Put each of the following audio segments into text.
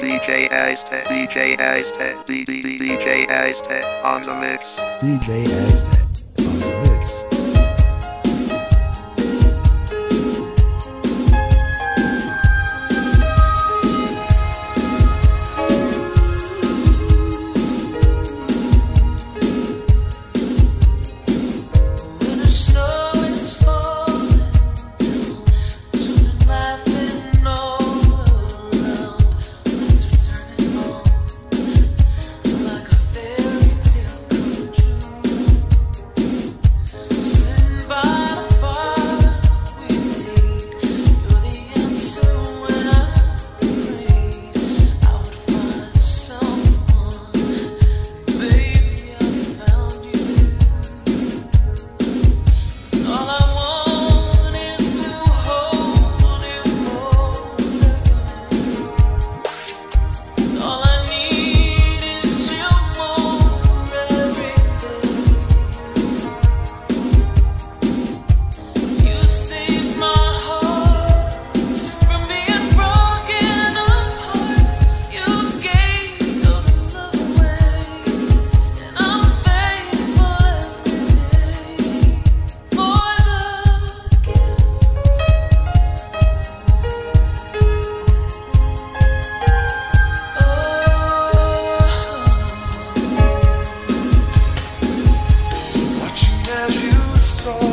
DJ Aztec, DJ Aztec, DJ Aztec on the mix. DJ Aztec.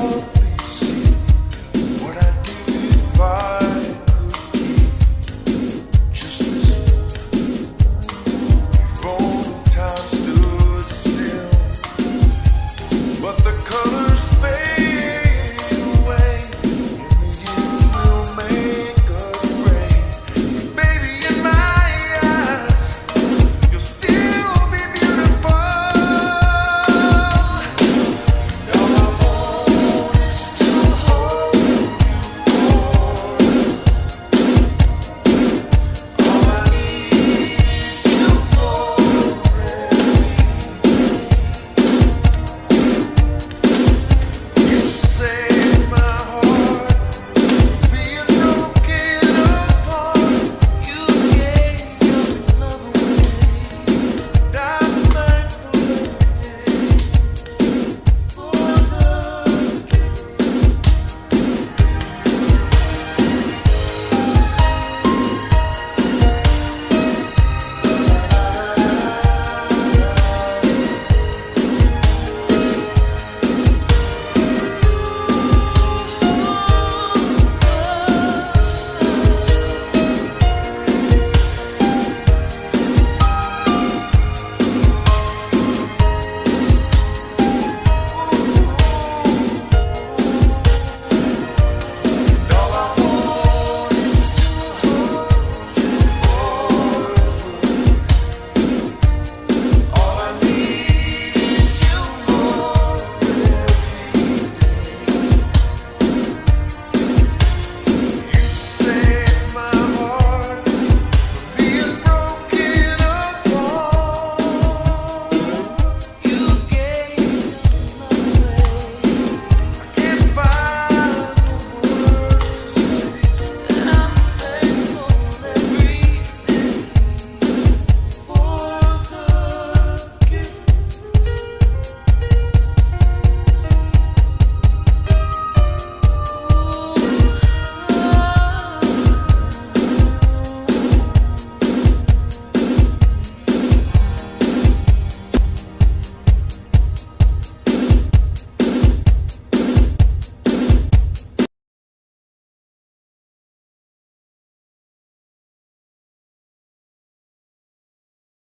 love.